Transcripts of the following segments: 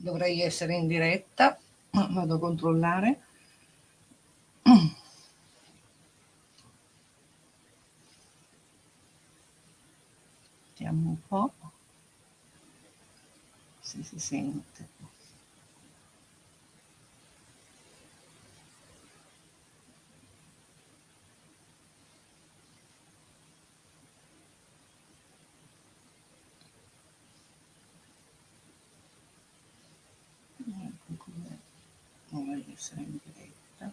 dovrei essere in diretta, vado a controllare. Vediamo un po' se si sente. Essere in diretta.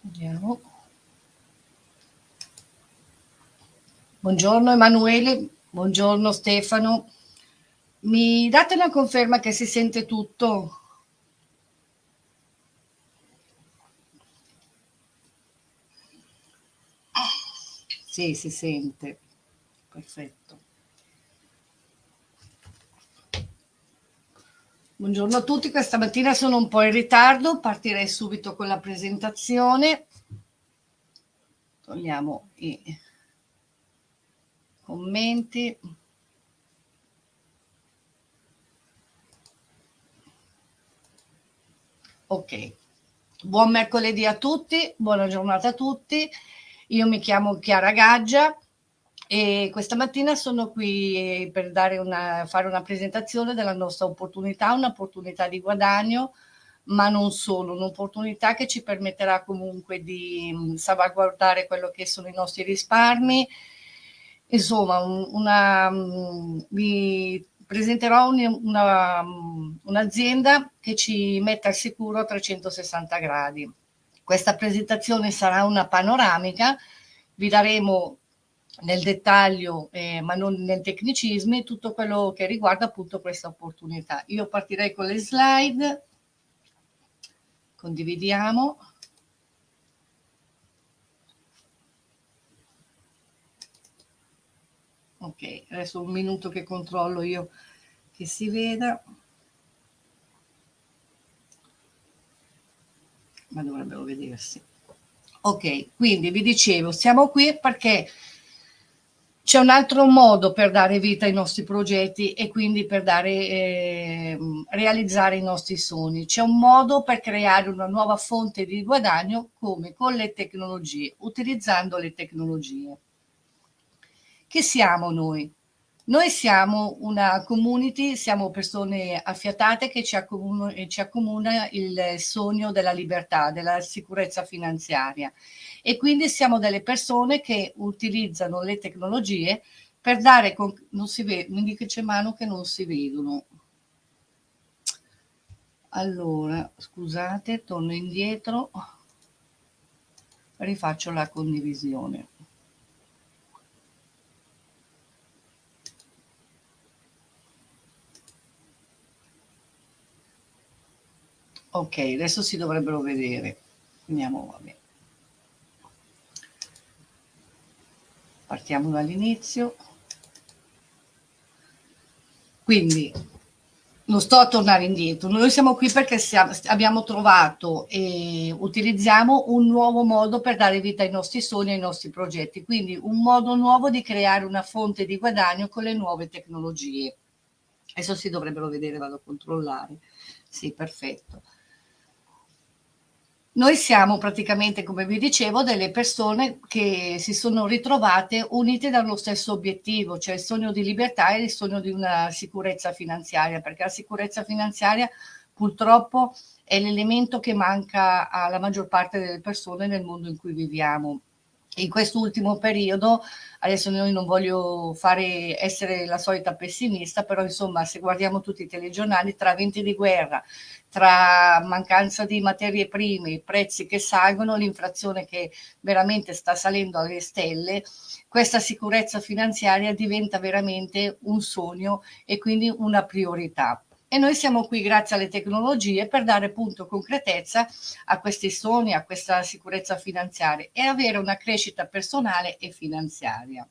Vediamo. Buongiorno Emanuele buongiorno Stefano. Mi date una conferma che si sente tutto Sì, si sente. Perfetto. Buongiorno a tutti, questa mattina sono un po' in ritardo, partirei subito con la presentazione. Togliamo i commenti. Ok, buon mercoledì a tutti, buona giornata a tutti. Io mi chiamo Chiara Gaggia e questa mattina sono qui per una, fare una presentazione della nostra opportunità, un'opportunità di guadagno, ma non solo, un'opportunità che ci permetterà comunque di mm, salvaguardare quello che sono i nostri risparmi. Insomma, una, mm, vi presenterò mm, un'azienda un che ci mette al sicuro a 360 gradi. Questa presentazione sarà una panoramica, vi daremo nel dettaglio, eh, ma non nel tecnicismi, tutto quello che riguarda appunto questa opportunità. Io partirei con le slide, condividiamo. Ok, adesso un minuto che controllo io che si veda. Ma dovrebbero vedersi. Ok, quindi vi dicevo, siamo qui perché c'è un altro modo per dare vita ai nostri progetti e quindi per dare, eh, realizzare i nostri sogni. C'è un modo per creare una nuova fonte di guadagno come con le tecnologie, utilizzando le tecnologie. Chi siamo noi? Noi siamo una community, siamo persone affiatate che ci accomuna, ci accomuna il sogno della libertà, della sicurezza finanziaria e quindi siamo delle persone che utilizzano le tecnologie per dare, non si vede, mi dice mano che non si vedono. Allora, scusate, torno indietro, rifaccio la condivisione. Ok, adesso si dovrebbero vedere. Andiamo, vabbè. Partiamo dall'inizio. Quindi, non sto a tornare indietro, noi siamo qui perché siamo, abbiamo trovato e utilizziamo un nuovo modo per dare vita ai nostri sogni e ai nostri progetti, quindi un modo nuovo di creare una fonte di guadagno con le nuove tecnologie. Adesso si dovrebbero vedere, vado a controllare. Sì, perfetto. Noi siamo praticamente, come vi dicevo, delle persone che si sono ritrovate unite dallo stesso obiettivo, cioè il sogno di libertà e il sogno di una sicurezza finanziaria, perché la sicurezza finanziaria purtroppo è l'elemento che manca alla maggior parte delle persone nel mondo in cui viviamo in quest'ultimo periodo, adesso noi non voglio fare, essere la solita pessimista, però insomma se guardiamo tutti i telegiornali, tra venti di guerra, tra mancanza di materie prime, i prezzi che salgono, l'inflazione che veramente sta salendo alle stelle, questa sicurezza finanziaria diventa veramente un sogno e quindi una priorità e noi siamo qui grazie alle tecnologie per dare appunto concretezza a questi sogni, a questa sicurezza finanziaria e avere una crescita personale e finanziaria.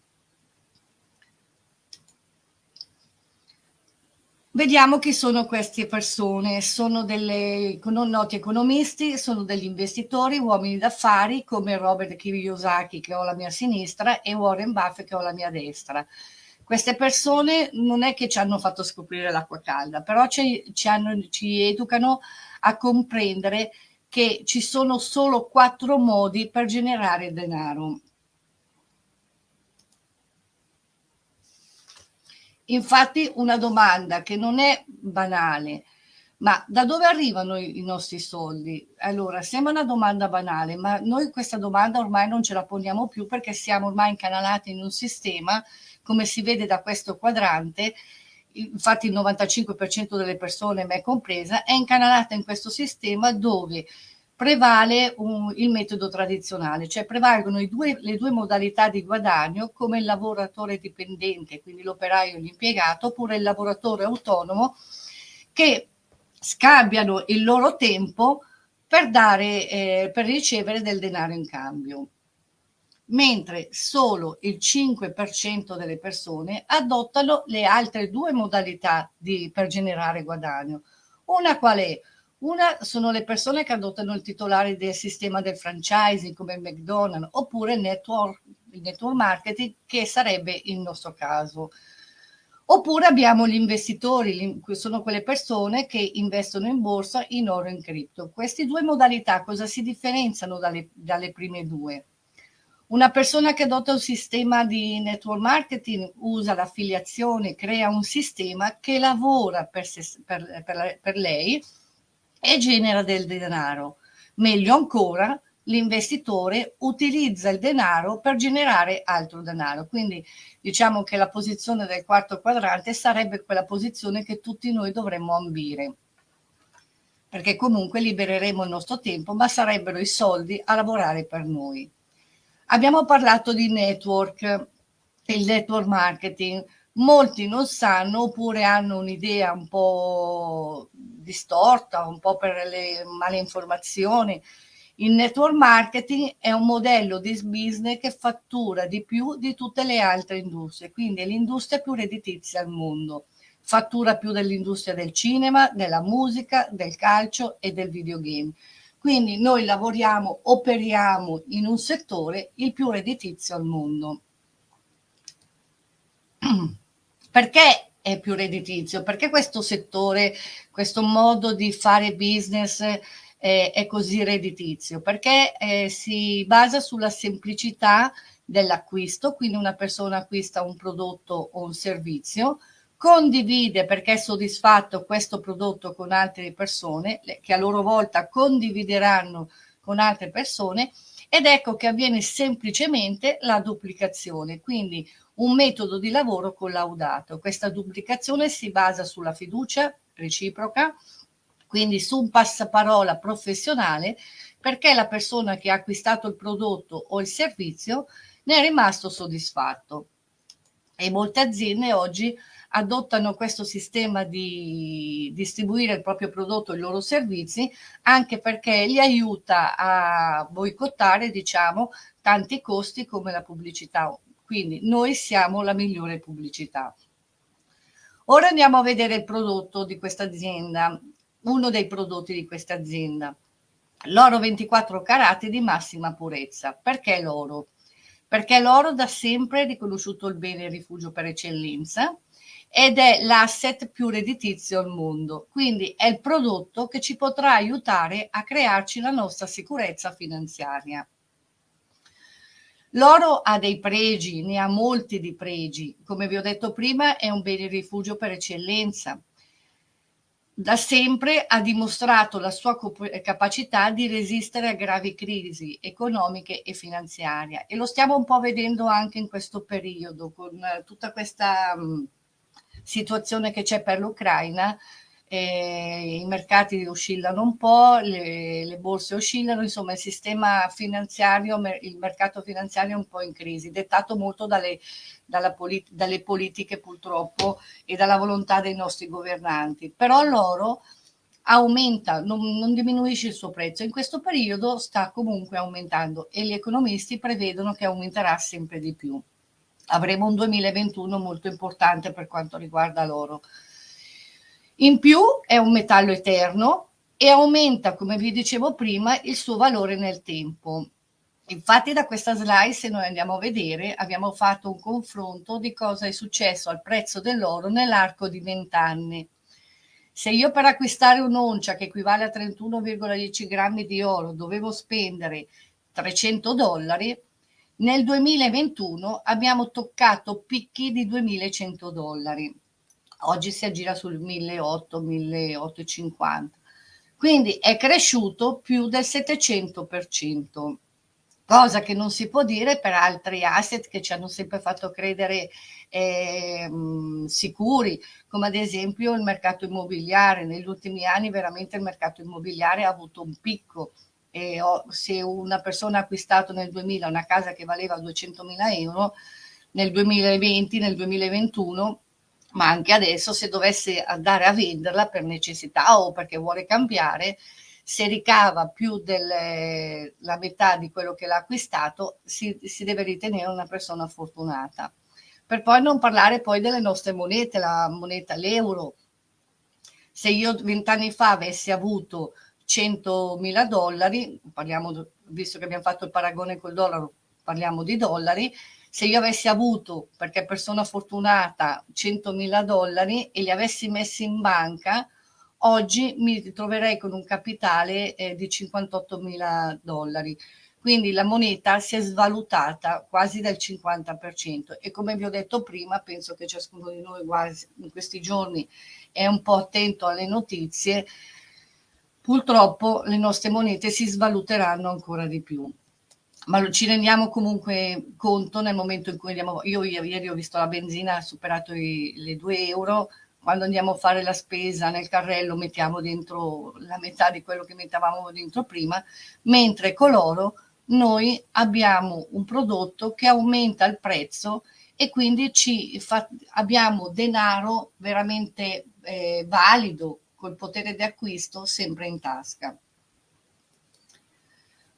Vediamo chi sono queste persone, sono delle noti economisti, sono degli investitori, uomini d'affari come Robert Kiyosaki che ho alla mia sinistra e Warren Buffett che ho alla mia destra. Queste persone non è che ci hanno fatto scoprire l'acqua calda, però ci, ci, hanno, ci educano a comprendere che ci sono solo quattro modi per generare denaro. Infatti una domanda che non è banale, ma da dove arrivano i, nostri soldi? Allora, sembra una domanda banale, ma noi questa domanda ormai non ce la poniamo più perché siamo ormai incanalati in un sistema, come si vede da questo quadrante, infatti il 95% delle persone, me compresa, è incanalata in questo sistema dove prevale un, il metodo tradizionale, cioè prevalgono due, le due modalità di guadagno come il lavoratore dipendente, quindi l'operaio e l'impiegato, oppure il lavoratore autonomo, che scambiano il loro tempo per, dare, eh, per ricevere del denaro in cambio mentre solo il 5% delle persone adottano le altre due modalità di, per generare guadagno. Una qual è? Una sono le persone che adottano il titolare del sistema del franchising come McDonald's oppure network, il network marketing che sarebbe il nostro caso. Oppure abbiamo gli investitori, sono quelle persone che investono in borsa in oro e in cripto. Queste due modalità cosa si differenziano dalle, dalle prime due? Una persona che adotta un sistema di network marketing usa l'affiliazione, crea un sistema che lavora per, se, per, per, per lei e genera del denaro. Meglio ancora, l'investitore utilizza il denaro per generare altro denaro. Quindi diciamo che la posizione del quarto quadrante sarebbe quella posizione che tutti noi dovremmo ambire perché comunque libereremo il nostro tempo, ma sarebbero i soldi a lavorare per noi. Abbiamo parlato di network, il network marketing, molti non sanno oppure hanno un'idea un po' distorta, un po' per le male informazioni. Il network marketing è un modello di business che fattura di più di tutte le altre industrie, quindi è l'industria più redditizia al mondo. Fattura più dell'industria del cinema, della musica, del calcio e del videogame. Quindi noi lavoriamo, operiamo in un settore il più redditizio al mondo. Perché è più redditizio? Perché questo settore, questo modo di fare business eh, è così redditizio? Perché eh, si basa sulla semplicità dell'acquisto, quindi una persona acquista un prodotto o un servizio, condivide perché è soddisfatto questo prodotto con altre persone che a loro volta condivideranno con altre persone ed ecco che avviene semplicemente la duplicazione, quindi un metodo di lavoro collaudato. Questa duplicazione si basa sulla fiducia reciproca, quindi su un passaparola professionale, perché la persona che ha acquistato il prodotto o il servizio ne è rimasto soddisfatto. E molte aziende oggi adottano questo sistema di distribuire il proprio prodotto e i loro servizi anche perché li aiuta a boicottare diciamo tanti costi come la pubblicità quindi noi siamo la migliore pubblicità. Ora andiamo a vedere il prodotto di questa azienda, uno dei prodotti di questa azienda. L'oro 24 carati di massima purezza. Perché l'oro? Perché l'oro da sempre è riconosciuto il bene e rifugio per eccellenza ed è l'asset più redditizio al mondo. Quindi è il prodotto che ci potrà aiutare a crearci la nostra sicurezza finanziaria. L'oro ha dei pregi, ne ha molti di pregi. Come vi ho detto prima, è un bene rifugio per eccellenza. Da sempre ha dimostrato la sua capacità di resistere a gravi crisi economiche e finanziarie e lo stiamo un po' vedendo anche in questo periodo con tutta questa situazione che c'è per l'Ucraina eh, i mercati oscillano un po', le, le, borse oscillano, insomma il sistema finanziario, il mercato finanziario è un po' in crisi, dettato molto dalle, polit dalle politiche purtroppo e dalla volontà dei nostri governanti. Però l'oro aumenta, non, non, diminuisce il suo prezzo. In questo periodo sta comunque aumentando e gli economisti prevedono che aumenterà sempre di più. Avremo un 2021 molto importante per quanto riguarda l'oro. In più è un metallo eterno e aumenta, come vi dicevo prima, il suo valore nel tempo. Infatti da questa slide, se noi andiamo a vedere, abbiamo fatto un confronto di cosa è successo al prezzo dell'oro nell'arco di 20 anni. Se io per acquistare un'oncia che equivale a 31,10 grammi di oro dovevo spendere 300 dollari, nel 2021 abbiamo toccato picchi di 2100 dollari. Oggi si aggira sul 1800-1850. Quindi è cresciuto più del 700%, cosa che non si può dire per altri asset che ci hanno sempre fatto credere eh, sicuri, come ad esempio il mercato immobiliare. Negli ultimi anni veramente il mercato immobiliare ha avuto un picco e se una persona ha acquistato nel 2000 una casa che valeva 200.000 euro, nel 2020, nel 2021 ma anche adesso se dovesse andare a venderla per necessità o perché vuole cambiare, se ricava più della metà di quello che l'ha acquistato, si, si, deve ritenere una persona fortunata. Per poi non parlare poi delle nostre monete, la moneta, l'euro. Se io vent'anni fa avessi avuto 100.000 dollari, parliamo, visto che abbiamo fatto il paragone col dollaro, parliamo di dollari, se io avessi avuto, perché persona fortunata, 100.000 dollari e li avessi messi in banca, oggi mi troverei con un capitale eh, di 58.000 dollari. Quindi la moneta si è svalutata quasi del 50% e come vi ho detto prima, penso che ciascuno di noi in questi giorni è un po' attento alle notizie, purtroppo le nostre monete si svaluteranno ancora di più. Ma ci rendiamo comunque conto nel momento in cui andiamo, io ieri ho visto la benzina ha superato i, le 2 euro, quando andiamo a fare la spesa nel carrello mettiamo dentro la metà di quello che mettavamo dentro prima, mentre con l'oro noi abbiamo un prodotto che aumenta il prezzo e quindi fa, abbiamo denaro veramente eh, valido col potere di acquisto sempre in tasca.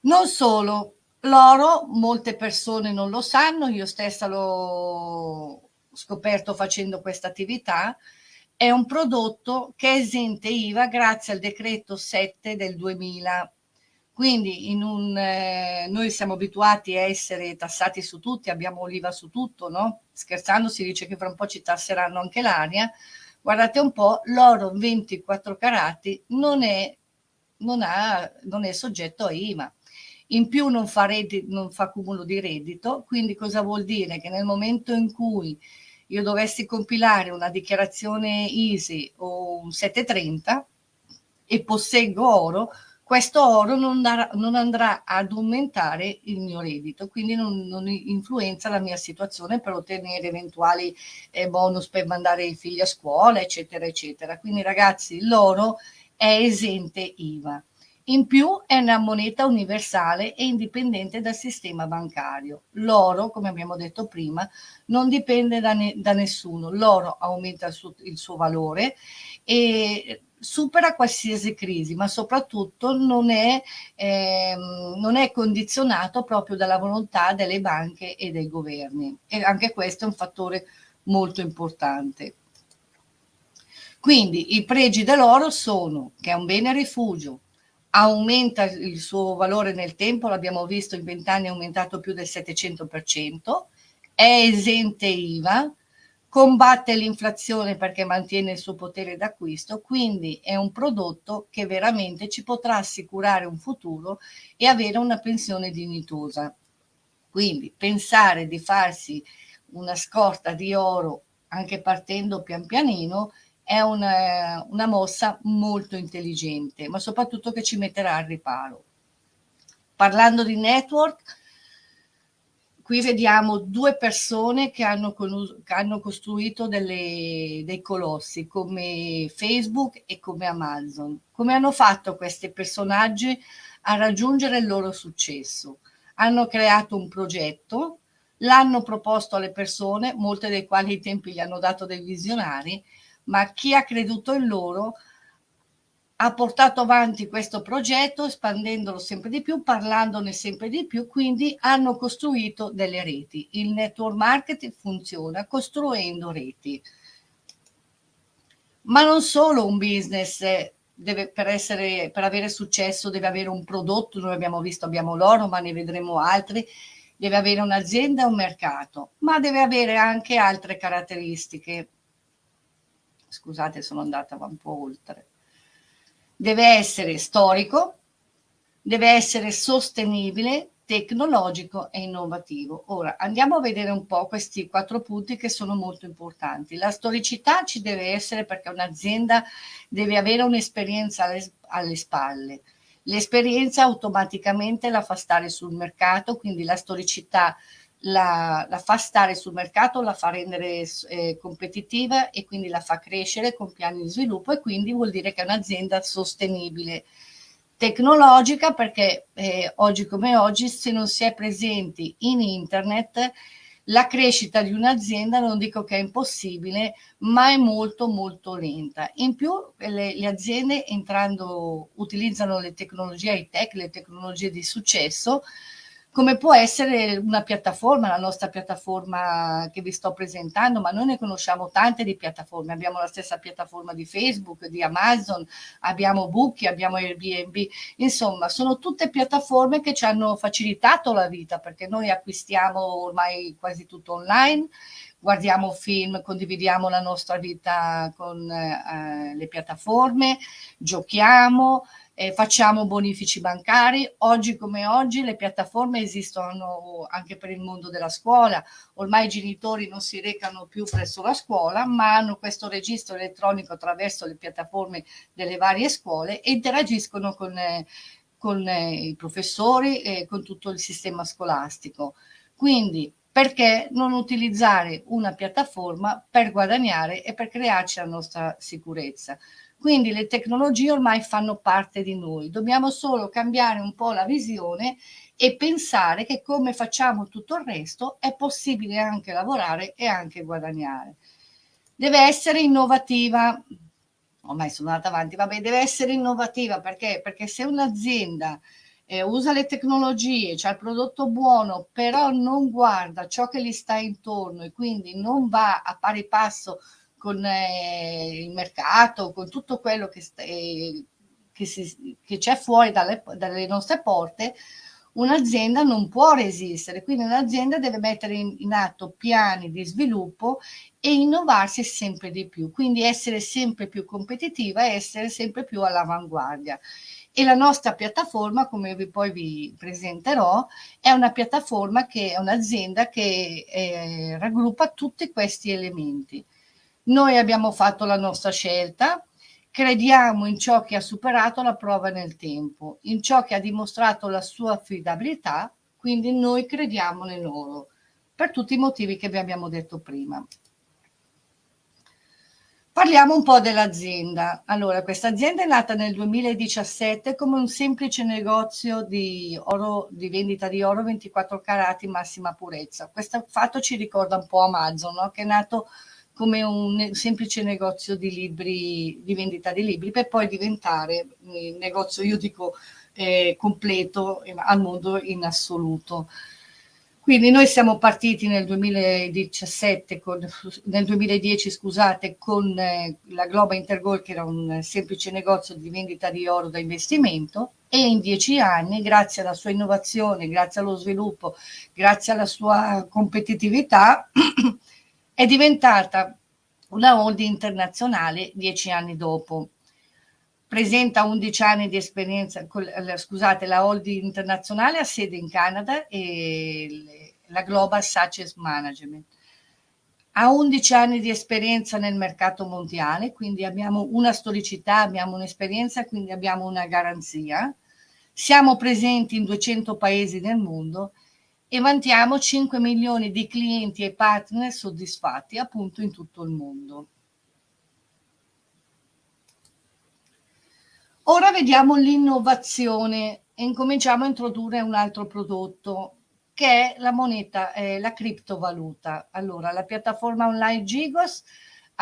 Non solo, L'oro, molte persone non lo sanno, io stessa l'ho scoperto facendo questa attività, è un prodotto che è esente IVA grazie al decreto 7 del 2000. Quindi un, eh, noi siamo abituati a essere tassati su tutti, abbiamo l'IVA su tutto, no? Scherzando si dice che fra un po' ci tasseranno anche l'aria. Guardate un po', l'oro 24 carati non è, non, ha, non è soggetto a IVA in più non fa, reddito, non fa cumulo di reddito, quindi cosa vuol dire? Che nel momento in cui io dovessi compilare una dichiarazione ISI o un 730 e posseggo oro, questo oro non, darà, non andrà ad aumentare il mio reddito, quindi non, non, influenza la mia situazione per ottenere eventuali eh, bonus per mandare i figli a scuola, eccetera, eccetera. Quindi ragazzi, l'oro è esente IVA. In più è una moneta universale e indipendente dal sistema bancario. L'oro, come abbiamo detto prima, non dipende da, ne da nessuno. L'oro aumenta il suo, il suo valore e supera qualsiasi crisi, ma soprattutto non è, ehm, non è, condizionato proprio dalla volontà delle banche e dei governi. E anche questo è un fattore molto importante. Quindi i pregi dell'oro sono che è un bene rifugio, aumenta il suo valore nel tempo, l'abbiamo visto in vent'anni è aumentato più del 700%, è esente IVA, combatte l'inflazione perché mantiene il suo potere d'acquisto, quindi è un prodotto che veramente ci potrà assicurare un futuro e avere una pensione dignitosa. Quindi pensare di farsi una scorta di oro anche partendo pian pianino è una, una mossa molto intelligente, ma soprattutto che ci metterà al riparo. Parlando di network, qui vediamo due persone che hanno, che hanno costruito delle, dei colossi come Facebook e come Amazon. Come hanno fatto questi personaggi a raggiungere il loro successo? Hanno creato un progetto, l'hanno proposto alle persone, molte delle quali ai tempi gli hanno dato dei visionari, ma chi ha creduto in loro ha portato avanti questo progetto espandendolo sempre di più, parlandone sempre di più, quindi hanno costruito delle reti. Il network marketing funziona costruendo reti. Ma non solo un business deve, per, essere, per avere successo deve avere un prodotto, noi abbiamo visto, abbiamo l'oro, ma ne vedremo altri, deve avere un'azienda un mercato, ma deve avere anche altre caratteristiche. Scusate, sono andata un po' oltre. Deve essere storico, deve essere sostenibile, tecnologico e innovativo. Ora andiamo a vedere un po' questi quattro punti che sono molto importanti. La storicità ci deve essere perché un'azienda deve avere un'esperienza alle, alle spalle. L'esperienza automaticamente la fa stare sul mercato, quindi la storicità la, la, fa stare sul mercato, la fa rendere eh, competitiva e quindi la fa crescere con piani di sviluppo e quindi vuol dire che è un'azienda sostenibile. Tecnologica perché eh, oggi come oggi se non si è presenti in internet la crescita di un'azienda non dico che è impossibile ma è molto molto lenta. In più le, le aziende entrando utilizzano le tecnologie high tech le tecnologie di successo come può essere una piattaforma, la nostra piattaforma che vi sto presentando, ma noi ne conosciamo tante di piattaforme, abbiamo la stessa piattaforma di Facebook, di Amazon, abbiamo Bookie, abbiamo Airbnb, insomma sono tutte piattaforme che ci hanno facilitato la vita perché noi acquistiamo ormai quasi tutto online, guardiamo film, condividiamo la nostra vita con eh, le piattaforme, giochiamo, eh, facciamo bonifici bancari. Oggi come oggi le piattaforme esistono anche per il mondo della scuola. Ormai i genitori non si recano più presso la scuola, ma hanno questo registro elettronico attraverso le piattaforme delle varie scuole e interagiscono con, eh, con eh, i professori e con tutto il sistema scolastico. Quindi perché non utilizzare una piattaforma per guadagnare e per crearci la nostra sicurezza? Quindi le tecnologie ormai fanno parte di noi, dobbiamo solo cambiare un po' la visione e pensare che come facciamo tutto il resto è possibile anche lavorare e anche guadagnare. Deve essere innovativa, ormai sono andata avanti, vabbè, deve essere innovativa perché? Perché se un'azienda eh, usa le tecnologie, c'ha il prodotto buono, però non guarda ciò che gli sta intorno e quindi non va a pari passo con eh, il mercato, con tutto quello che, eh, che, c'è fuori dalle, dalle, nostre porte, un'azienda non può resistere, quindi un'azienda deve mettere in, in atto piani di sviluppo e innovarsi sempre di più, quindi essere sempre più competitiva e essere sempre più all'avanguardia. E la nostra piattaforma, come vi poi vi presenterò, è una piattaforma che è un'azienda che eh, raggruppa tutti questi elementi. Noi abbiamo fatto la nostra scelta, crediamo in ciò che ha superato la prova nel tempo, in ciò che ha dimostrato la sua affidabilità, quindi noi crediamo nel loro, per tutti i motivi che vi abbiamo detto prima. Parliamo un po' dell'azienda. Allora, questa azienda è nata nel 2017 come un semplice negozio di, oro, di vendita di oro 24 carati massima purezza. Questo fatto ci ricorda un po' Amazon, no? che è nato come un semplice negozio di libri, di vendita di libri, per poi diventare il negozio, io dico, eh, completo al mondo in assoluto. Quindi noi siamo partiti nel 2017, con, nel 2010 scusate, con eh, la Globa Intergold che era un semplice negozio di vendita di oro da investimento e in dieci anni, grazie alla sua innovazione, grazie allo sviluppo, grazie alla sua competitività, è diventata una holding internazionale dieci anni dopo. Presenta 11 anni di esperienza, scusate, la holding internazionale ha sede in Canada e la Global Success Management. Ha 11 anni di esperienza nel mercato mondiale, quindi abbiamo una storicità, abbiamo un'esperienza, quindi abbiamo una garanzia. Siamo presenti in 200 paesi del mondo e vantiamo 5 milioni di clienti e partner soddisfatti appunto in tutto il mondo. Ora vediamo l'innovazione e incominciamo a introdurre un altro prodotto che è la moneta, eh, la criptovaluta. Allora, la piattaforma online Gigos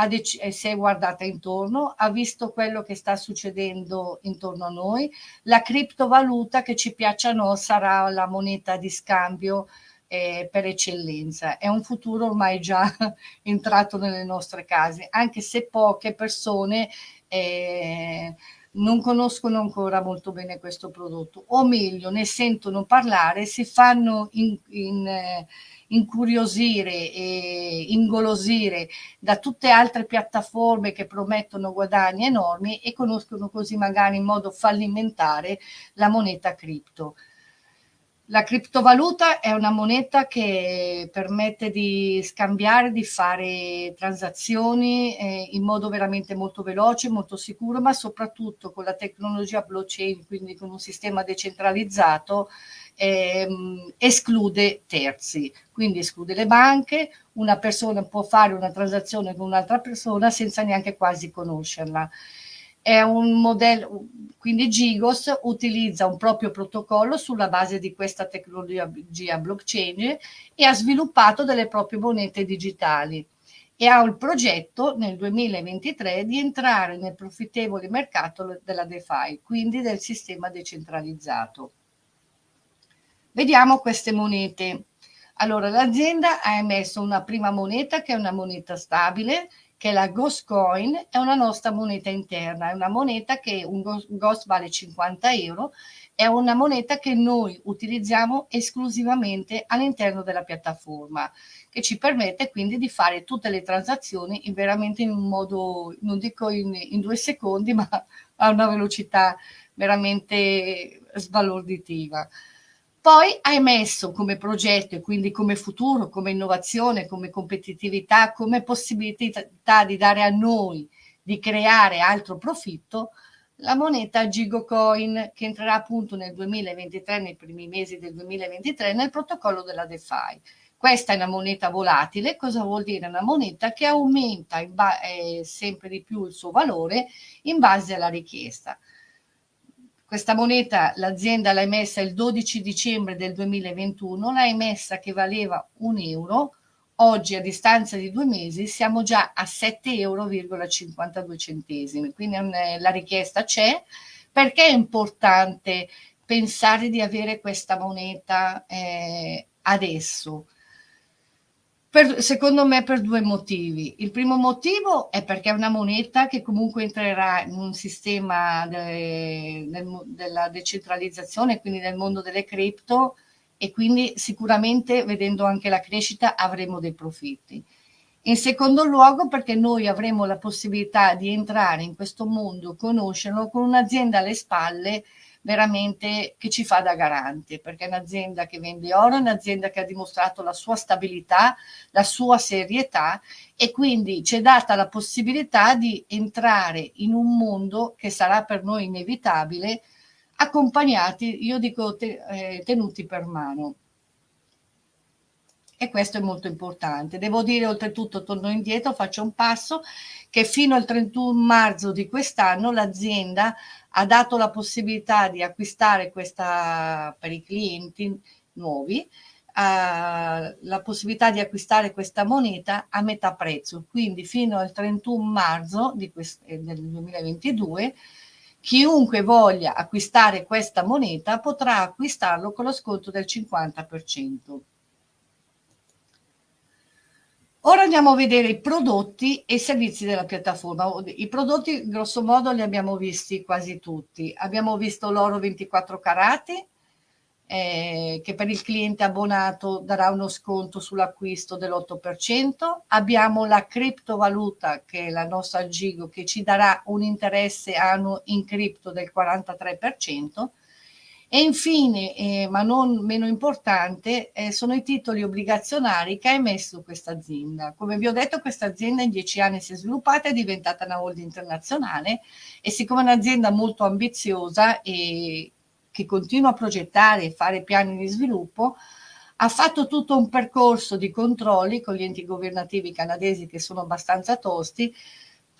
si è guardata intorno, ha visto quello che sta succedendo intorno a noi, la criptovaluta che ci piaccia o no sarà la moneta di scambio eh, per eccellenza. È un futuro ormai già entrato nelle nostre case, anche se poche persone eh, non conoscono ancora molto bene questo prodotto, o meglio, ne sentono parlare, si fanno in, in, eh, incuriosire e ingolosire da tutte altre piattaforme che promettono guadagni enormi e conoscono così magari in modo fallimentare la moneta cripto. La criptovaluta è una moneta che permette di scambiare, di fare transazioni eh, in modo veramente molto veloce, molto sicuro, ma soprattutto con la tecnologia blockchain, quindi con un sistema decentralizzato, ehm, esclude terzi, quindi esclude le banche, una persona può fare una transazione con un'altra persona senza neanche quasi conoscerla. È un modello, quindi Gigos utilizza un proprio protocollo sulla base di questa tecnologia blockchain e ha sviluppato delle proprie monete digitali. E ha il progetto nel 2023 di entrare nel profittevole mercato della DeFi, quindi del sistema decentralizzato. Vediamo queste monete. Allora, l'azienda ha emesso una prima moneta che è una moneta stabile che la Ghost Coin è una nostra moneta interna, è una moneta che un Ghost vale 50 euro, è una moneta che noi utilizziamo esclusivamente all'interno della piattaforma, che ci permette quindi di fare tutte le transazioni in veramente in un modo, non dico in, in due secondi, ma a una velocità veramente sbalorditiva. Poi hai messo come progetto e quindi come futuro, come innovazione, come competitività, come possibilità di dare a noi di creare altro profitto, la moneta Gigocoin che entrerà appunto nel 2023, nei primi mesi del 2023, nel protocollo della DeFi. Questa è una moneta volatile, cosa vuol dire? Una moneta che aumenta eh, sempre di più il suo valore in base alla richiesta. Questa moneta l'azienda l'ha emessa il 12 dicembre del 2021, l'ha emessa che valeva un euro, oggi a distanza di due mesi siamo già a 7,52 euro quindi la richiesta c'è. Perché è importante pensare di avere questa moneta eh, adesso? Per, secondo me per due motivi. Il primo motivo è perché è una moneta che comunque entrerà in un sistema de, del, della decentralizzazione, quindi nel mondo delle cripto e quindi sicuramente vedendo anche la crescita avremo dei profitti. In secondo luogo perché noi avremo la possibilità di entrare in questo mondo, conoscerlo con un'azienda alle spalle veramente che ci fa da garante, perché è un'azienda che vende oro, è un'azienda che ha dimostrato la sua stabilità, la sua serietà e quindi ci è data la possibilità di entrare in un mondo che sarà per noi inevitabile, accompagnati, io dico te, eh, tenuti per mano. E questo è molto importante. Devo dire oltretutto, torno indietro, faccio un passo, che fino al 31 marzo di quest'anno l'azienda ha dato la possibilità di acquistare questa per i clienti nuovi Uh, la possibilità di acquistare questa moneta a metà prezzo, quindi fino al 31 marzo eh, del 2022 chiunque voglia acquistare questa moneta potrà acquistarlo con lo sconto del 50%. Ora andiamo a vedere i prodotti e i servizi della piattaforma. I prodotti, grosso modo, li abbiamo visti quasi tutti. Abbiamo visto l'oro 24 carati, eh, che per il cliente abbonato darà uno sconto sull'acquisto dell'8%. Abbiamo la criptovaluta, che è la nostra Gigo, che ci darà un interesse annuo in cripto del 43%. E infine, eh, ma non meno importante, eh, sono i titoli obbligazionari che ha emesso questa azienda. Come vi ho detto, questa azienda in dieci anni si è sviluppata, è diventata una holding internazionale e siccome è un'azienda molto ambiziosa e che continua a progettare e fare piani di sviluppo, ha fatto tutto un percorso di controlli con gli enti governativi canadesi che sono abbastanza tosti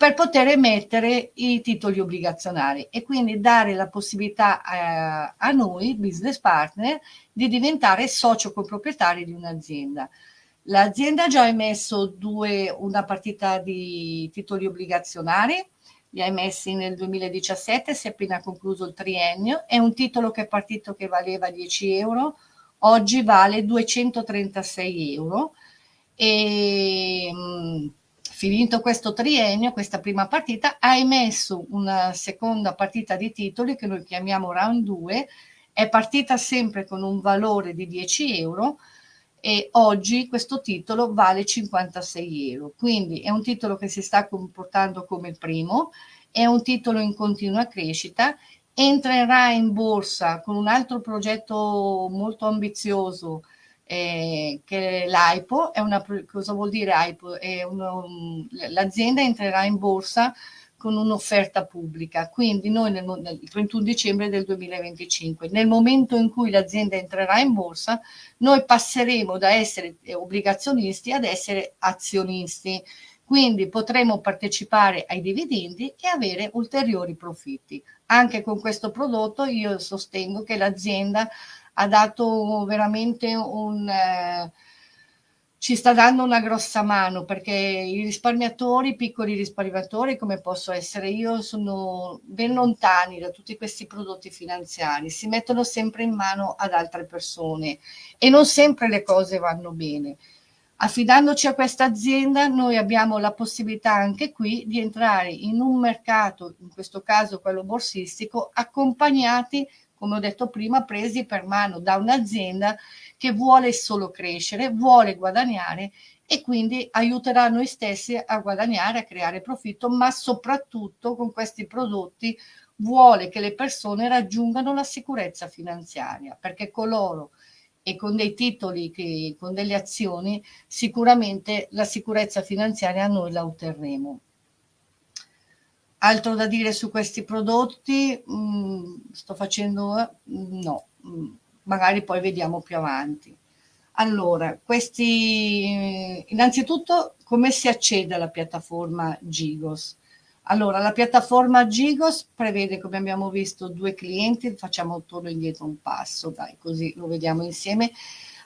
per poter emettere i titoli obbligazionari e quindi dare la possibilità a, eh, a noi, business partner, di diventare socio coproprietari di un'azienda. L'azienda ha già emesso due, una partita di titoli obbligazionari, li ha emessi nel 2017, si è appena concluso il triennio, è un titolo che è partito che valeva 10 euro, oggi vale 236 euro e mh, finito questo triennio, questa prima partita, ha emesso una seconda partita di titoli che noi chiamiamo round 2, è partita sempre con un valore di 10 euro e oggi questo titolo vale 56 euro, quindi è un titolo che si sta comportando come il primo, è un titolo in continua crescita, entrerà in borsa con un altro progetto molto ambizioso eh, che l'AIPO, è una, cosa vuol dire AIPO? l'azienda entrerà in borsa con un'offerta pubblica, quindi noi nel, nel 31 dicembre del 2025, nel momento in cui l'azienda entrerà in borsa, noi passeremo da essere obbligazionisti ad essere azionisti, quindi potremo partecipare ai dividendi e avere ulteriori profitti. Anche con questo prodotto io sostengo che l'azienda ha dato veramente un... Eh, ci sta dando una grossa mano perché i risparmiatori, piccoli risparmiatori come posso essere io, sono ben lontani da tutti questi prodotti finanziari, si mettono sempre in mano ad altre persone e non sempre le cose vanno bene. Affidandoci a questa azienda noi abbiamo la possibilità anche qui di entrare in un mercato, in questo caso quello borsistico, accompagnati, come ho detto prima, presi per mano da un'azienda che vuole solo crescere, vuole guadagnare e quindi aiuterà noi stessi a guadagnare, a creare profitto, ma soprattutto con questi prodotti vuole che le persone raggiungano la sicurezza finanziaria, perché coloro e con dei titoli, che, con delle azioni, sicuramente la sicurezza finanziaria noi la otterremo. Altro da dire su questi prodotti? Mm, sto facendo... Eh, no. Mm magari poi vediamo più avanti. Allora, questi, innanzitutto come si accede alla piattaforma Gigos? Allora, la piattaforma Gigos prevede, come abbiamo visto, due clienti, facciamo torno indietro un passo, dai, così lo vediamo insieme,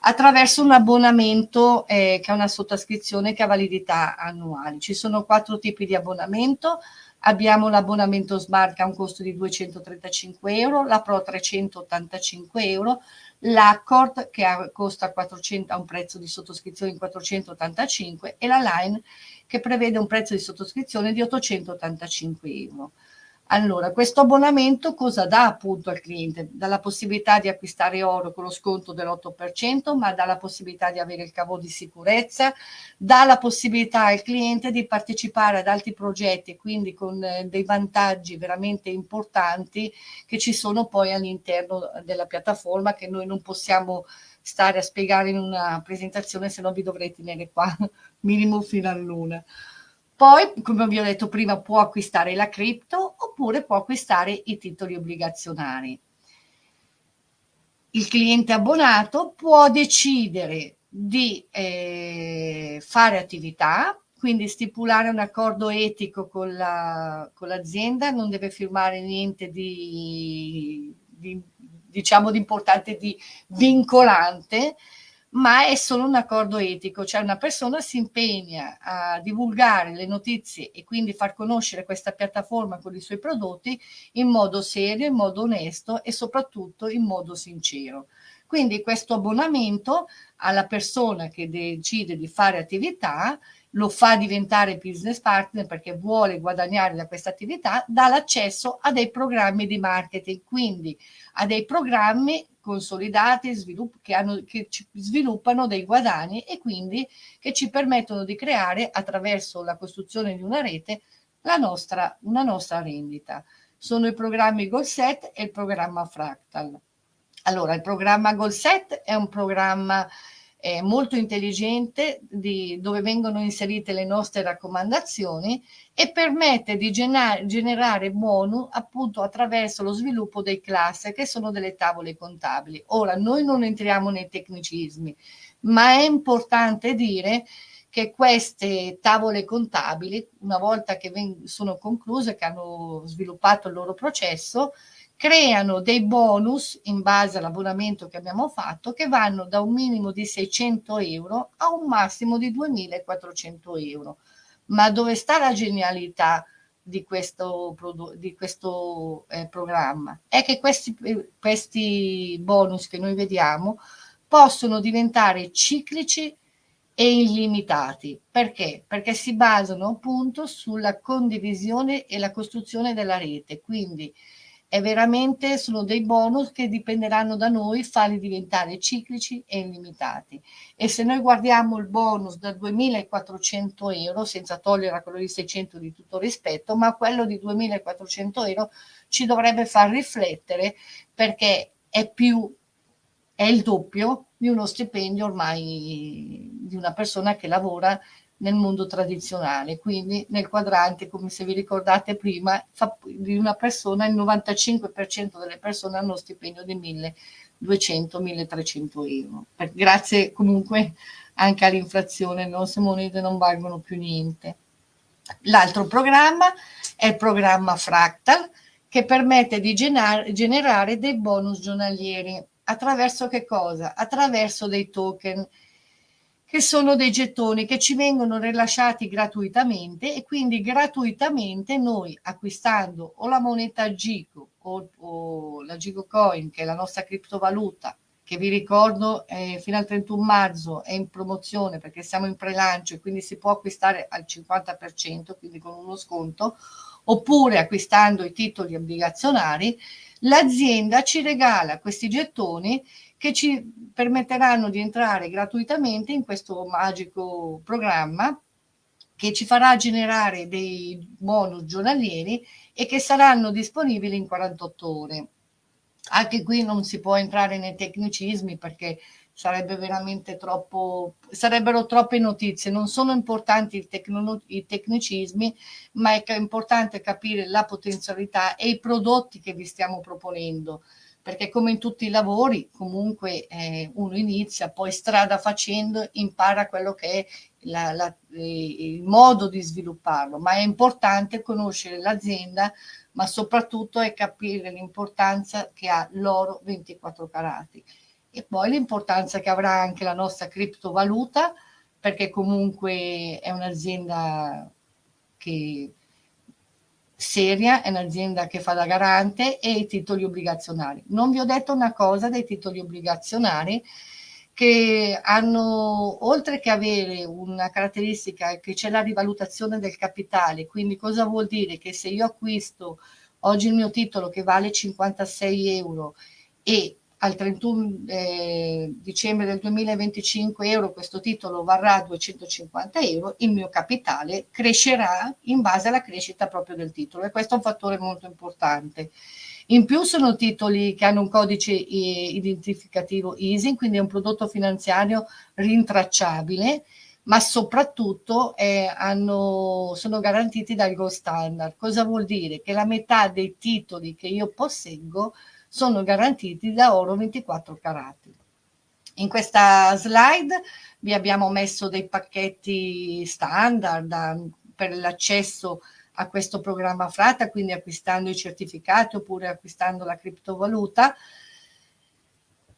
attraverso un abbonamento eh, che è una sottoscrizione che ha validità annuali. Ci sono quattro tipi di abbonamento, abbiamo l'abbonamento Smart che ha un costo di 235 euro, la Pro 385 euro, l'Accord che ha, costa 400, ha un prezzo di sottoscrizione di 485 e la Line che prevede un prezzo di sottoscrizione di 885 euro. Allora, questo abbonamento cosa dà appunto al cliente? Dà la possibilità di acquistare oro con lo sconto dell'8%, ma dà la possibilità di avere il cavo di sicurezza, dà la possibilità al cliente di partecipare ad altri progetti, quindi con eh, dei vantaggi veramente importanti che ci sono poi all'interno della piattaforma che noi non possiamo stare a spiegare in una presentazione, se no vi dovrei tenere qua minimo fino a luna. Poi, come vi ho detto prima, può acquistare la cripto oppure può acquistare i titoli obbligazionari. Il cliente abbonato può decidere di eh, fare attività, quindi stipulare un accordo etico con, la, l'azienda, non deve firmare niente di, di diciamo di importante, di vincolante, ma è solo un accordo etico, cioè una persona si impegna a divulgare le notizie e quindi far conoscere questa piattaforma con i suoi prodotti in modo serio, in modo onesto e soprattutto in modo sincero. Quindi questo abbonamento alla persona che decide di fare attività lo fa diventare business partner perché vuole guadagnare da questa attività, dà l'accesso a dei programmi di marketing, quindi a dei programmi consolidati che, hanno, che sviluppano dei guadagni e quindi che ci permettono di creare attraverso la costruzione di una rete la nostra, una nostra rendita. Sono i programmi GoalSet e il programma Fractal. Allora, il programma GoalSet è un programma eh, molto intelligente di, dove vengono inserite le nostre raccomandazioni e permette di generare, bonus appunto attraverso lo sviluppo dei cluster che sono delle tavole contabili. Ora, noi non entriamo nei tecnicismi, ma è importante dire che queste tavole contabili, una volta che sono concluse, che hanno sviluppato il loro processo, creano dei bonus in base all'abbonamento che abbiamo fatto che vanno da un minimo di 600 euro a un massimo di 2400 euro. Ma dove sta la genialità di questo, di questo eh, programma? È che questi, questi bonus che noi vediamo possono diventare ciclici e illimitati. Perché? Perché si basano appunto sulla condivisione e la costruzione della rete. Quindi è veramente, sono dei bonus che dipenderanno da noi farli diventare ciclici e illimitati. E se noi guardiamo il bonus da 2.400 euro, senza togliere a quello di 600 di tutto rispetto, ma quello di 2.400 euro ci dovrebbe far riflettere perché è più, è il doppio di uno stipendio ormai di una persona che lavora nel mondo tradizionale, quindi nel quadrante, come se vi ricordate prima, di una persona, il 95% delle persone hanno stipendio di 1200-1300 euro. Per, grazie comunque anche all'inflazione, le nostre monete non valgono più niente. L'altro programma è il programma Fractal, che permette di generare dei bonus giornalieri Attraverso che cosa? Attraverso dei token che sono dei gettoni che ci vengono rilasciati gratuitamente e quindi gratuitamente noi acquistando o la moneta Gico o, o la Gico Coin che è la nostra criptovaluta che vi ricordo eh, fino al 31 marzo è in promozione perché siamo in pre-lancio e quindi si può acquistare al 50% quindi con uno sconto oppure acquistando i titoli obbligazionari l'azienda ci regala questi gettoni che ci permetteranno di entrare gratuitamente in questo magico programma che ci farà generare dei bonus giornalieri e che saranno disponibili in 48 ore. Anche qui non si può entrare nei tecnicismi perché sarebbe veramente troppo, sarebbero troppe notizie, non sono importanti i, tecnicismi, ma è importante capire la potenzialità e i prodotti che vi stiamo proponendo, perché come in tutti i lavori comunque eh, uno inizia, poi strada facendo impara quello che è la, la, il modo di svilupparlo, ma è importante conoscere l'azienda, ma soprattutto è capire l'importanza che ha l'oro 24 carati. E poi l'importanza che avrà anche la nostra criptovaluta, perché comunque è un'azienda che seria, è un'azienda che fa da garante e i titoli obbligazionari. Non vi ho detto una cosa dei titoli obbligazionari che hanno, oltre che avere una caratteristica che c'è la rivalutazione del capitale, quindi cosa vuol dire? Che se io acquisto oggi il mio titolo che vale 56 euro e al 31 eh, dicembre del 2025 euro questo titolo varrà 250 euro, il mio capitale crescerà in base alla crescita proprio del titolo e questo è un fattore molto importante. In più sono titoli che hanno un codice identificativo EASY, quindi è un prodotto finanziario rintracciabile, ma soprattutto eh, hanno, sono garantiti dal Gold Standard. Cosa vuol dire? Che la metà dei titoli che io posseggo sono garantiti da oro 24 carati. In questa slide vi abbiamo messo dei pacchetti standard um, per l'accesso a questo programma Frata, quindi acquistando i certificati oppure acquistando la criptovaluta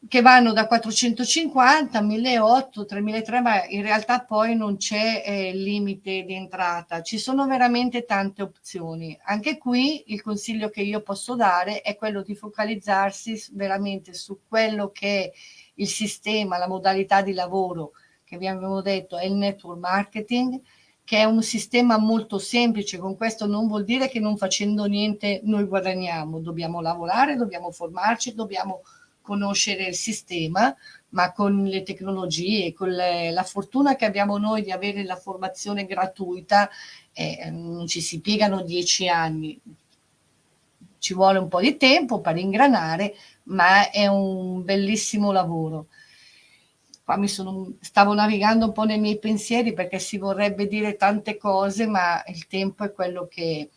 che vanno da 450 a 1.800, 3.300, ma in realtà poi non c'è eh, limite di entrata. Ci sono veramente tante opzioni. Anche qui il consiglio che io posso dare è quello di focalizzarsi veramente su quello che è il sistema, la modalità di lavoro che vi abbiamo detto è il network marketing, che è un sistema molto semplice, con questo non vuol dire che non facendo niente noi guadagniamo, dobbiamo lavorare, dobbiamo formarci, dobbiamo conoscere il sistema, ma con le tecnologie, con le, la fortuna che abbiamo noi di avere la formazione gratuita, eh, non ci si piegano dieci anni, ci vuole un po' di tempo per ingranare, ma è un bellissimo lavoro. Qua mi sono, stavo navigando un po' nei miei pensieri perché si vorrebbe dire tante cose, ma il tempo è quello che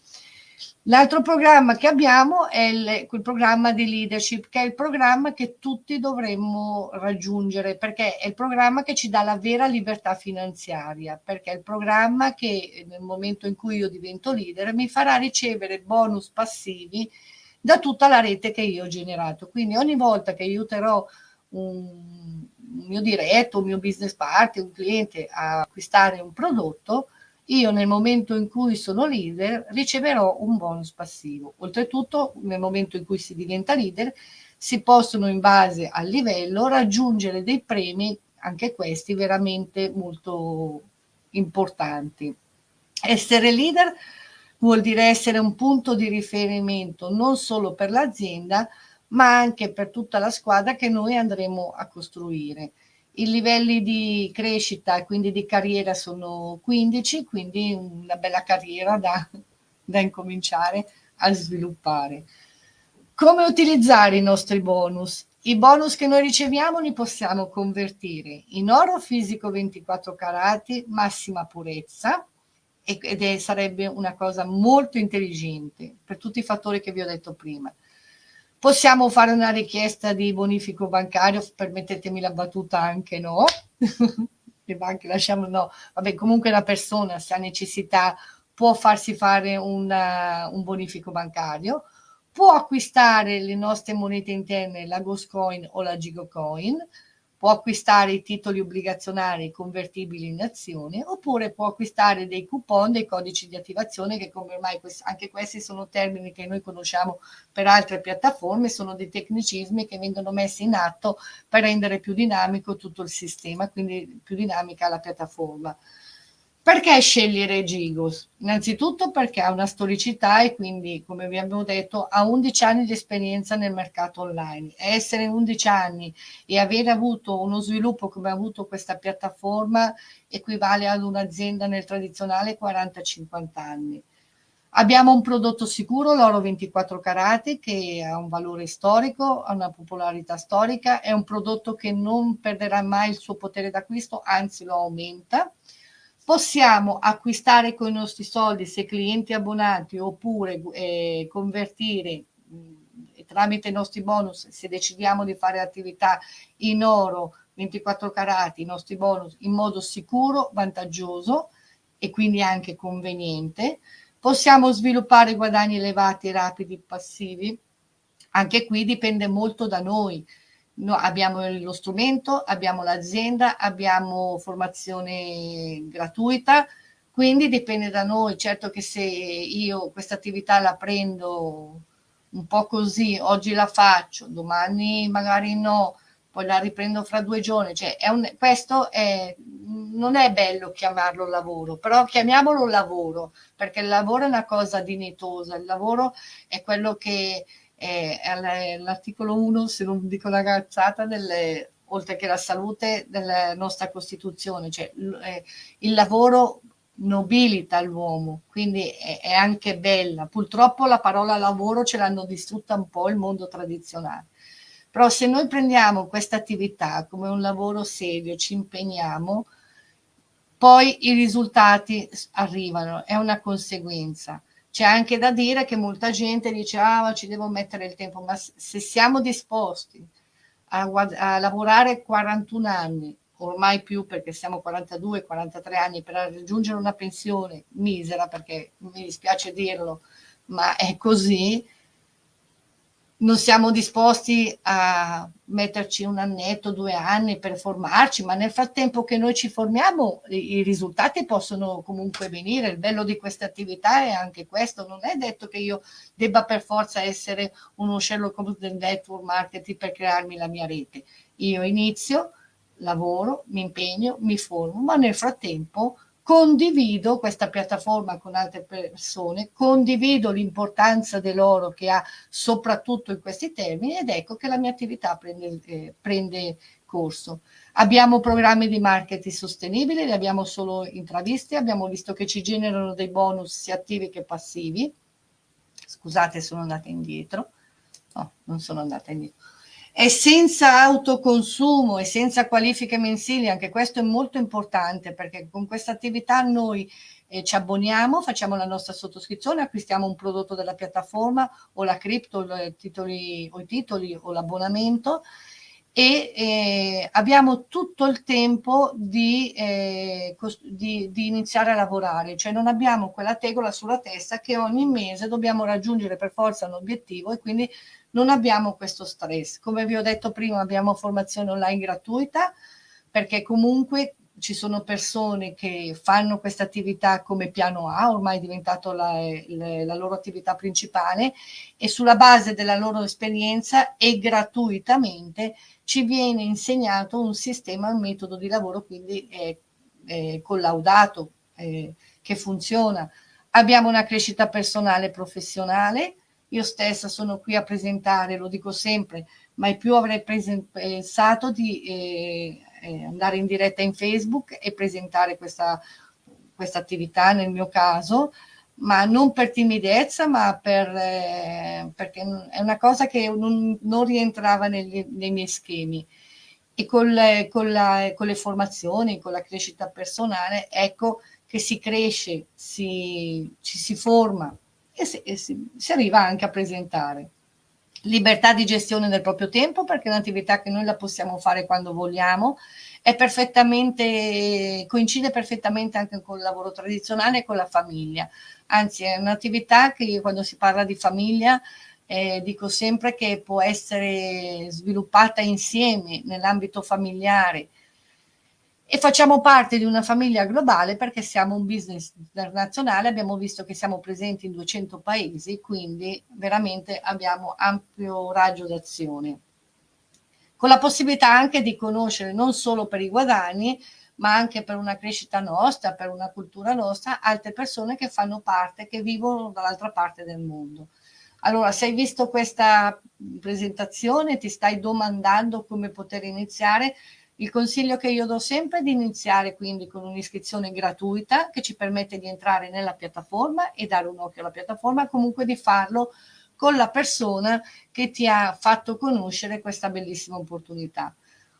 L'altro programma che abbiamo è il, quel programma di leadership, che è il programma che tutti dovremmo raggiungere, perché è il programma che ci dà la vera libertà finanziaria, perché è il programma che nel momento in cui io divento leader mi farà ricevere bonus passivi da tutta la rete che io ho generato. Quindi ogni volta che aiuterò un mio diretto, un mio business partner, un cliente a acquistare un prodotto, io nel momento in cui sono leader riceverò un bonus passivo. Oltretutto, nel momento in cui si diventa leader, si possono in base al livello raggiungere dei premi, anche questi veramente molto importanti. Essere leader vuol dire essere un punto di riferimento non solo per l'azienda, ma anche per tutta la squadra che noi andremo a costruire. I livelli di crescita e quindi di carriera sono 15, quindi una bella carriera da, da incominciare a sviluppare. Come utilizzare i nostri bonus? I bonus che noi riceviamo li possiamo convertire in oro fisico 24 carati, massima purezza, ed è, sarebbe una cosa molto intelligente per tutti i fattori che vi ho detto prima. Possiamo fare una richiesta di bonifico bancario, permettetemi la battuta anche no, le banche lasciamo no, vabbè comunque la persona se ha necessità può farsi fare una, un bonifico bancario, può acquistare le nostre monete interne, la Ghostcoin o la Gigocoin, può acquistare i titoli obbligazionari convertibili in azioni oppure può acquistare dei coupon, dei codici di attivazione che come ormai anche questi sono termini che noi conosciamo per altre piattaforme, sono dei tecnicismi che vengono messi in atto per rendere più dinamico tutto il sistema, quindi più dinamica la piattaforma. Perché scegliere Gigos? Innanzitutto perché ha una storicità e quindi, come vi abbiamo detto, ha 11 anni di esperienza nel mercato online. Essere 11 anni e aver avuto uno sviluppo come ha avuto questa piattaforma equivale ad un'azienda nel tradizionale 40-50 anni. Abbiamo un prodotto sicuro, l'oro 24 carati, che ha un valore storico, ha una popolarità storica, è un prodotto che non perderà mai il suo potere d'acquisto, anzi lo aumenta possiamo acquistare con i nostri soldi se clienti abbonati oppure eh, convertire mh, mm, tramite i nostri bonus se decidiamo di fare attività in oro 24 carati, i nostri bonus in modo sicuro, vantaggioso e quindi anche conveniente. Possiamo sviluppare guadagni elevati, rapidi, passivi. Anche qui dipende molto da noi no, abbiamo lo strumento, abbiamo l'azienda, abbiamo formazione gratuita, quindi dipende da noi. Certo che se io questa attività la prendo un po' così, oggi la faccio, domani magari no, poi la riprendo fra due giorni, cioè è un, questo è, non è bello chiamarlo lavoro, però chiamiamolo lavoro, perché il lavoro è una cosa dignitosa, il lavoro è quello che l'articolo 1, se non dico una cazzata, delle, oltre che la salute della nostra Costituzione, cioè il lavoro nobilita l'uomo, quindi è, è, anche bella. Purtroppo la parola lavoro ce l'hanno distrutta un po' il mondo tradizionale. Però se noi prendiamo questa attività come un lavoro serio, ci impegniamo, poi i risultati arrivano, è una conseguenza. C'è anche da dire che molta gente dice ah ma ci devo mettere il tempo, ma se siamo disposti a, a lavorare 41 anni, ormai più perché siamo 42-43 anni per raggiungere una pensione misera, perché mi dispiace dirlo, ma è così, non siamo disposti a metterci un annetto, due anni per formarci, ma nel frattempo che noi ci formiamo i risultati possono comunque venire. Il bello di questa attività è anche questo, non è detto che io debba per forza essere uno Sherlock Holmes del network marketing per crearmi la mia rete. Io inizio, lavoro, mi impegno, mi formo, ma nel frattempo condivido questa piattaforma con altre persone, condivido l'importanza dell'oro che ha soprattutto in questi termini ed ecco che la mia attività prende, eh, prende corso. Abbiamo programmi di marketing sostenibili, li abbiamo solo intravisti, abbiamo visto che ci generano dei bonus sia attivi che passivi. Scusate, sono andata indietro. No, non sono andata indietro è senza autoconsumo e senza qualifiche mensili, anche questo è molto importante perché con questa attività noi eh, ci abboniamo, facciamo la nostra sottoscrizione, acquistiamo un prodotto della piattaforma o la cripto titoli, o i titoli o l'abbonamento e eh, abbiamo tutto il tempo di, eh, di, di, iniziare a lavorare, cioè non abbiamo quella tegola sulla testa che ogni mese dobbiamo raggiungere per forza un obiettivo e quindi non abbiamo questo stress. Come vi ho detto prima abbiamo formazione online gratuita perché comunque ci sono persone che fanno questa attività come piano A, ormai è diventato la, la, loro attività principale e sulla base della loro esperienza e gratuitamente ci viene insegnato un sistema, un metodo di lavoro quindi è, è collaudato, è, che funziona. Abbiamo una crescita personale e professionale, io stessa sono qui a presentare, lo dico sempre, mai più avrei pensato di eh, eh, andare in diretta in Facebook e presentare questa, questa attività nel mio caso, ma non per timidezza, ma per, eh, perché è una cosa che non, non rientrava negli, nei miei schemi. E con le, con, la, con le formazioni, con la crescita personale, ecco che si cresce, si, ci si forma e, si, e si, si arriva anche a presentare. Libertà di gestione del proprio tempo perché è un'attività che noi la possiamo fare quando vogliamo, è perfettamente, coincide perfettamente anche con il lavoro tradizionale e con la famiglia, anzi è un'attività che io quando si parla di famiglia eh, dico sempre che può essere sviluppata insieme nell'ambito familiare, e facciamo parte di una famiglia globale perché siamo un business internazionale, abbiamo visto che siamo presenti in 200 paesi, quindi veramente abbiamo ampio raggio d'azione. Con la possibilità anche di conoscere non solo per i guadagni, ma anche per una crescita nostra, per una cultura nostra, altre persone che fanno parte, che vivono dall'altra parte del mondo. Allora, se hai visto questa presentazione, ti stai domandando come poter iniziare, il consiglio che io do sempre è di iniziare quindi con un'iscrizione gratuita che ci permette di entrare nella piattaforma e dare un occhio alla piattaforma, comunque di farlo con la persona che ti ha fatto conoscere questa bellissima opportunità.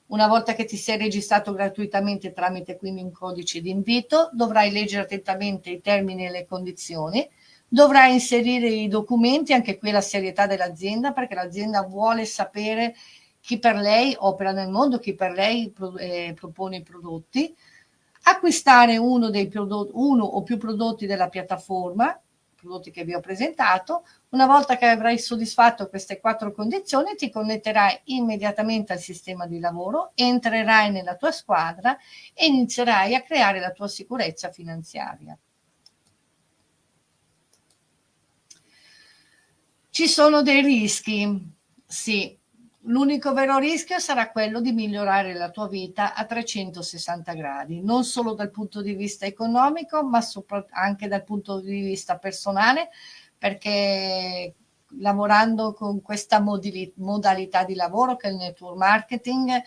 Una volta che ti sei registrato gratuitamente tramite quindi un codice di invito, dovrai leggere attentamente i termini e le condizioni, dovrai inserire i documenti, anche qui la serietà dell'azienda, perché l'azienda vuole sapere chi per lei opera nel mondo, chi per lei eh, propone i prodotti, acquistare uno, prodotti, uno o più prodotti della piattaforma, prodotti che vi ho presentato, una volta che avrai soddisfatto queste quattro condizioni ti connetterai immediatamente al sistema di lavoro, entrerai nella tua squadra e inizierai a creare la tua sicurezza finanziaria. Ci sono dei rischi? Sì, L'unico vero rischio sarà quello di migliorare la tua vita a 360 gradi, non solo dal punto di vista economico, ma anche dal punto di vista personale, perché lavorando con questa modalità di lavoro che è il network marketing,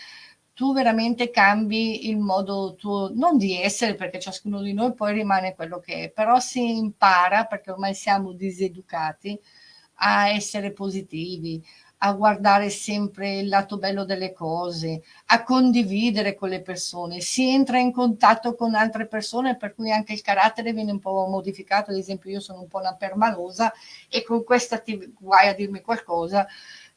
tu veramente cambi il modo tuo, non di essere, perché ciascuno di noi poi rimane quello che è, però si impara, perché ormai siamo diseducati, a essere positivi, a guardare sempre il lato bello delle cose, a condividere con le persone, si entra in contatto con altre persone per cui anche il carattere viene un po' modificato, ad esempio io sono un po' una permalosa e con questa ti guai a dirmi qualcosa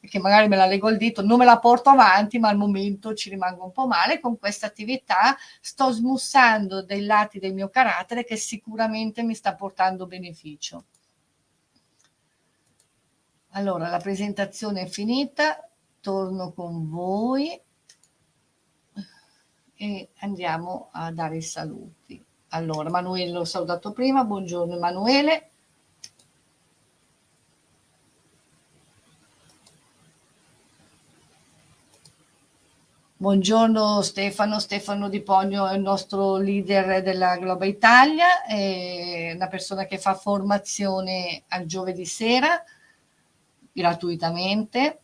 che magari me la leggo al dito, non me la porto avanti, ma al momento ci rimango un po' male. Con questa attività sto smussando dei lati del mio carattere che sicuramente mi sta portando beneficio. Allora, la presentazione è finita, torno con voi e andiamo a dare i saluti. Allora, Emanuele l'ho salutato prima, buongiorno Emanuele. Buongiorno Stefano, Stefano Di Pogno è il nostro leader della Globa Italia, è una persona che fa formazione al giovedì sera, gratuitamente.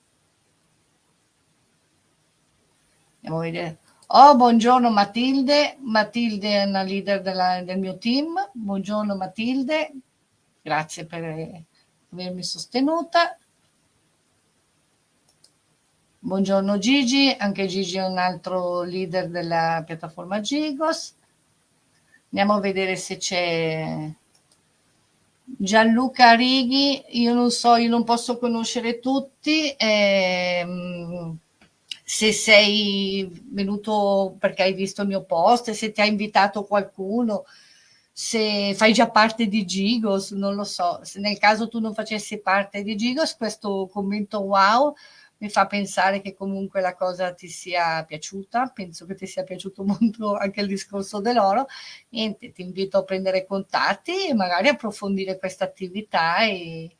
Andiamo a vedere. Oh, buongiorno Matilde. Matilde è una leader della, del mio team. Buongiorno Matilde. Grazie per avermi sostenuta. Buongiorno Gigi, anche Gigi è un altro leader della piattaforma Gigos. Andiamo a vedere se c'è Gianluca Righi, io non so, io non posso conoscere tutti, ehm, se sei venuto perché hai visto il mio post, se ti ha invitato qualcuno, se fai già parte di Gigos, non lo so, se nel caso tu non facessi parte di Gigos, questo commento wow mi fa pensare che comunque la cosa ti sia piaciuta, penso che ti sia piaciuto molto anche il discorso dell'oro, niente, ti invito a prendere contatti e magari approfondire questa attività e...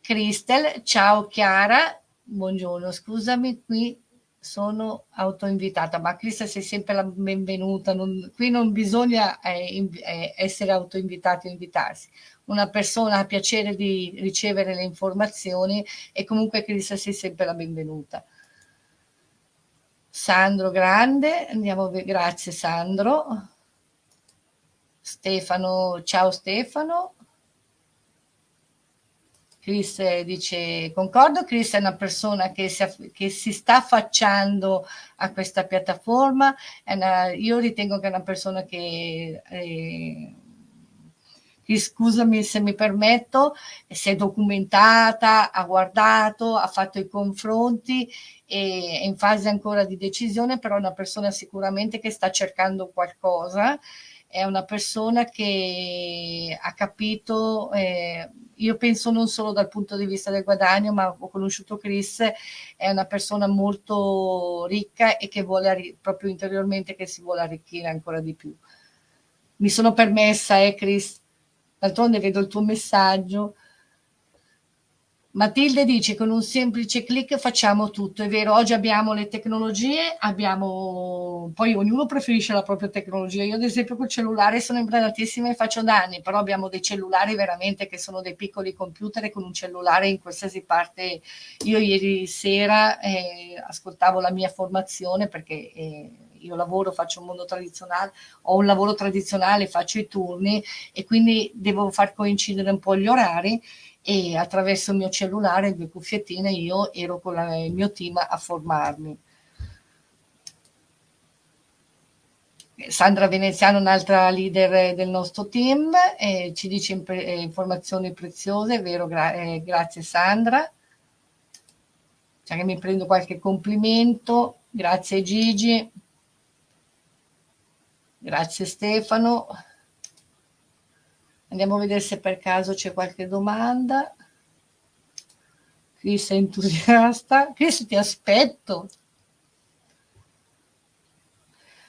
Cristel, ciao Chiara, buongiorno, scusami, qui sono autoinvitata, ma Cristel sei sempre la benvenuta, non, qui non bisogna eh, eh, essere autoinvitati o invitarsi, una persona ha piacere di ricevere le informazioni e comunque Cristel sei sempre la benvenuta. Sandro Grande, andiamo, grazie Sandro. Stefano, ciao Stefano. Chris dice, concordo, Chris è una persona che si, che si sta affacciando a questa piattaforma, una, io ritengo che è una persona che, eh, scusami se mi permetto, si è documentata, ha guardato, ha fatto i confronti, è in fase ancora di decisione, però è una persona sicuramente che sta cercando qualcosa, è una persona che ha capito... Eh, io penso non solo dal punto di vista del guadagno, ma ho conosciuto Chris, è una persona molto ricca e che vuole proprio interiormente che si vuole arricchire ancora di più. Mi sono permessa, eh Chris, d'altronde vedo il tuo messaggio, Matilde dice con un semplice clic facciamo tutto, è vero, oggi abbiamo le tecnologie, abbiamo, poi ognuno preferisce la propria tecnologia, io ad esempio col cellulare sono improntatissima e faccio danni, però abbiamo dei cellulari veramente che sono dei piccoli computer e con un cellulare in qualsiasi parte, io ieri sera eh, ascoltavo la mia formazione perché eh, io lavoro, faccio un mondo tradizionale, ho un lavoro tradizionale, faccio i turni e quindi devo far coincidere un po' gli orari e attraverso il mio cellulare, le due cuffiettine, io ero con la, il mio team a formarmi. Sandra Veneziano, un'altra leader del nostro team, eh, ci dice eh, informazioni preziose, vero? Gra eh, grazie Sandra. Cioè mi prendo qualche complimento, grazie Gigi, grazie Stefano. Andiamo a vedere se per caso c'è qualche domanda. Chris è entusiasta. Chris ti aspetto.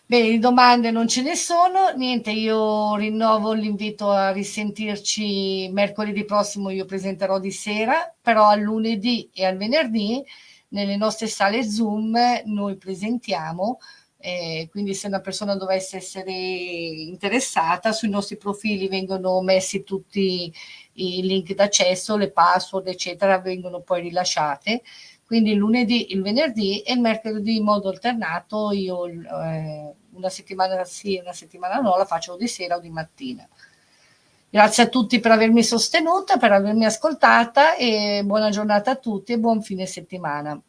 Bene, domande non ce ne sono, niente, io rinnovo l'invito a risentirci mercoledì prossimo, io presenterò di sera, però al lunedì e al venerdì nelle nostre sale Zoom noi presentiamo eh, quindi se una persona dovesse essere interessata, sui nostri profili vengono messi tutti i link d'accesso, le password, eccetera, vengono poi rilasciate. Quindi il lunedì, il venerdì e il mercoledì in modo alternato io eh, una settimana sì e una settimana no la faccio di sera o di mattina. Grazie a tutti per avermi sostenuta, per avermi ascoltata e buona giornata a tutti e buon fine settimana.